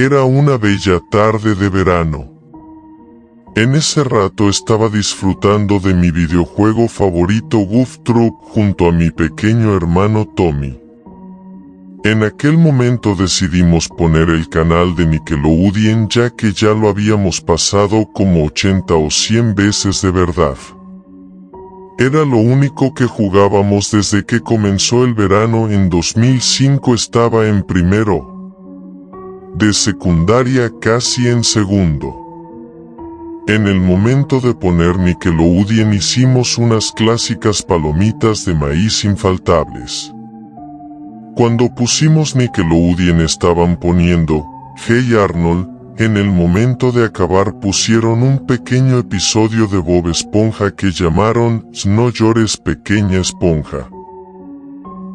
Era una bella tarde de verano. En ese rato estaba disfrutando de mi videojuego favorito Goof Troop junto a mi pequeño hermano Tommy. En aquel momento decidimos poner el canal de Nickelodeon ya que ya lo habíamos pasado como 80 o 100 veces de verdad. Era lo único que jugábamos desde que comenzó el verano en 2005 estaba en primero. De secundaria casi en segundo. En el momento de poner Nickelodeon hicimos unas clásicas palomitas de maíz infaltables. Cuando pusimos Nickelodeon estaban poniendo Hey Arnold, en el momento de acabar pusieron un pequeño episodio de Bob Esponja que llamaron No llores pequeña esponja.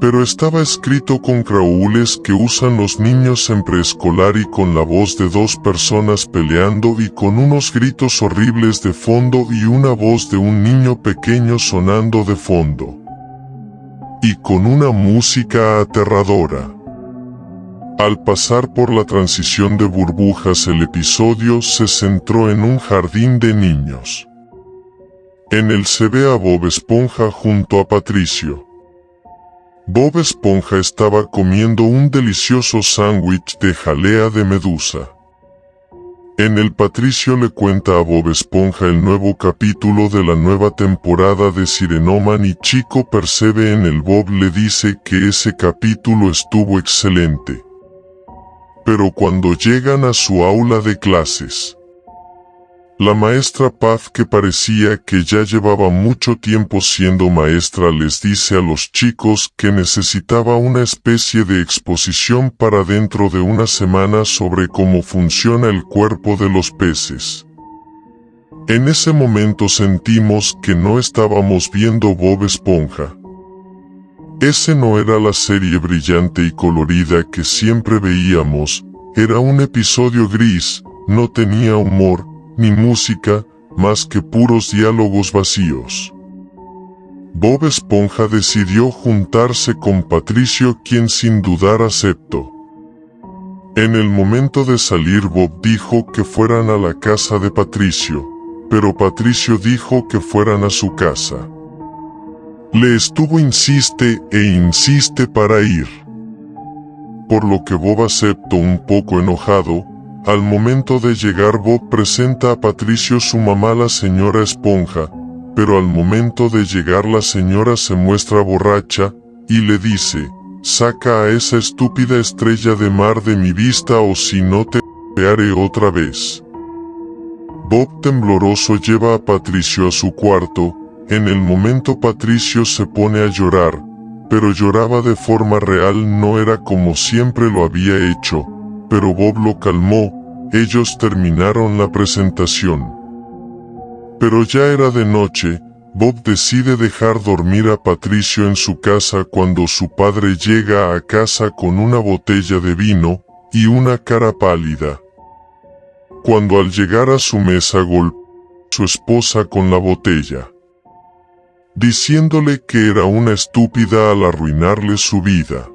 Pero estaba escrito con craúles que usan los niños en preescolar y con la voz de dos personas peleando y con unos gritos horribles de fondo y una voz de un niño pequeño sonando de fondo y con una música aterradora. Al pasar por la transición de burbujas el episodio se centró en un jardín de niños. En él se ve a Bob Esponja junto a Patricio. Bob Esponja estaba comiendo un delicioso sándwich de jalea de medusa. En el Patricio le cuenta a Bob Esponja el nuevo capítulo de la nueva temporada de Sirenoman y Chico percebe en el Bob le dice que ese capítulo estuvo excelente. Pero cuando llegan a su aula de clases, la maestra Paz que parecía que ya llevaba mucho tiempo siendo maestra les dice a los chicos que necesitaba una especie de exposición para dentro de una semana sobre cómo funciona el cuerpo de los peces. En ese momento sentimos que no estábamos viendo Bob Esponja. Ese no era la serie brillante y colorida que siempre veíamos, era un episodio gris, no tenía humor, ni música, más que puros diálogos vacíos. Bob Esponja decidió juntarse con Patricio quien sin dudar aceptó. En el momento de salir Bob dijo que fueran a la casa de Patricio, pero Patricio dijo que fueran a su casa. Le estuvo insiste e insiste para ir. Por lo que Bob aceptó un poco enojado, al momento de llegar Bob presenta a Patricio su mamá la señora Esponja, pero al momento de llegar la señora se muestra borracha, y le dice, saca a esa estúpida estrella de mar de mi vista o si no te haré otra vez. Bob tembloroso lleva a Patricio a su cuarto, en el momento Patricio se pone a llorar, pero lloraba de forma real no era como siempre lo había hecho, pero Bob lo calmó, ellos terminaron la presentación. Pero ya era de noche, Bob decide dejar dormir a Patricio en su casa cuando su padre llega a casa con una botella de vino, y una cara pálida. Cuando al llegar a su mesa golpeó su esposa con la botella, diciéndole que era una estúpida al arruinarle su vida.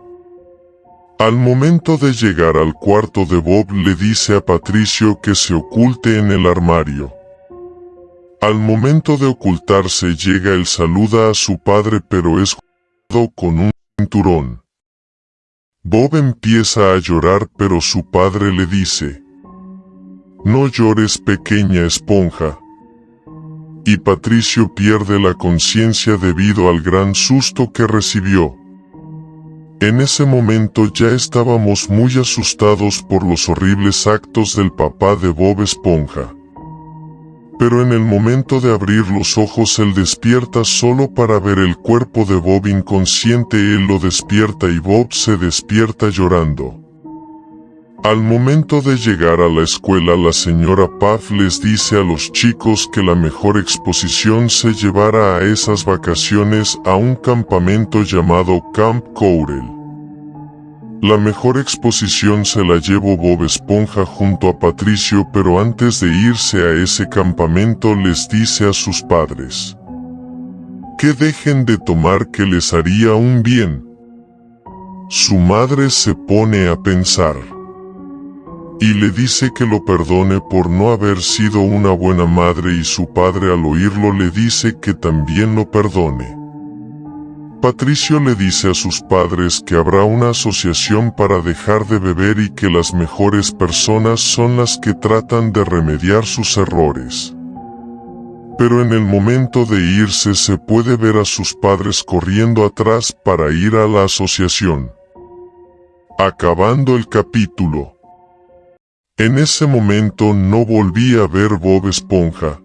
Al momento de llegar al cuarto de Bob le dice a Patricio que se oculte en el armario. Al momento de ocultarse llega el saluda a su padre pero es con un cinturón. Bob empieza a llorar pero su padre le dice, No llores pequeña esponja. Y Patricio pierde la conciencia debido al gran susto que recibió. En ese momento ya estábamos muy asustados por los horribles actos del papá de Bob Esponja. Pero en el momento de abrir los ojos él despierta solo para ver el cuerpo de Bob inconsciente él lo despierta y Bob se despierta llorando. Al momento de llegar a la escuela la señora Paz les dice a los chicos que la mejor exposición se llevara a esas vacaciones a un campamento llamado Camp Courel. La mejor exposición se la llevó Bob Esponja junto a Patricio pero antes de irse a ese campamento les dice a sus padres que dejen de tomar que les haría un bien. Su madre se pone a pensar. y le dice que lo perdone por no haber sido una buena madre y su padre al oírlo le dice que también lo perdone. Patricio le dice a sus padres que habrá una asociación para dejar de beber y que las mejores personas son las que tratan de remediar sus errores. Pero en el momento de irse se puede ver a sus padres corriendo atrás para ir a la asociación. Acabando el capítulo. En ese momento no volví a ver Bob Esponja,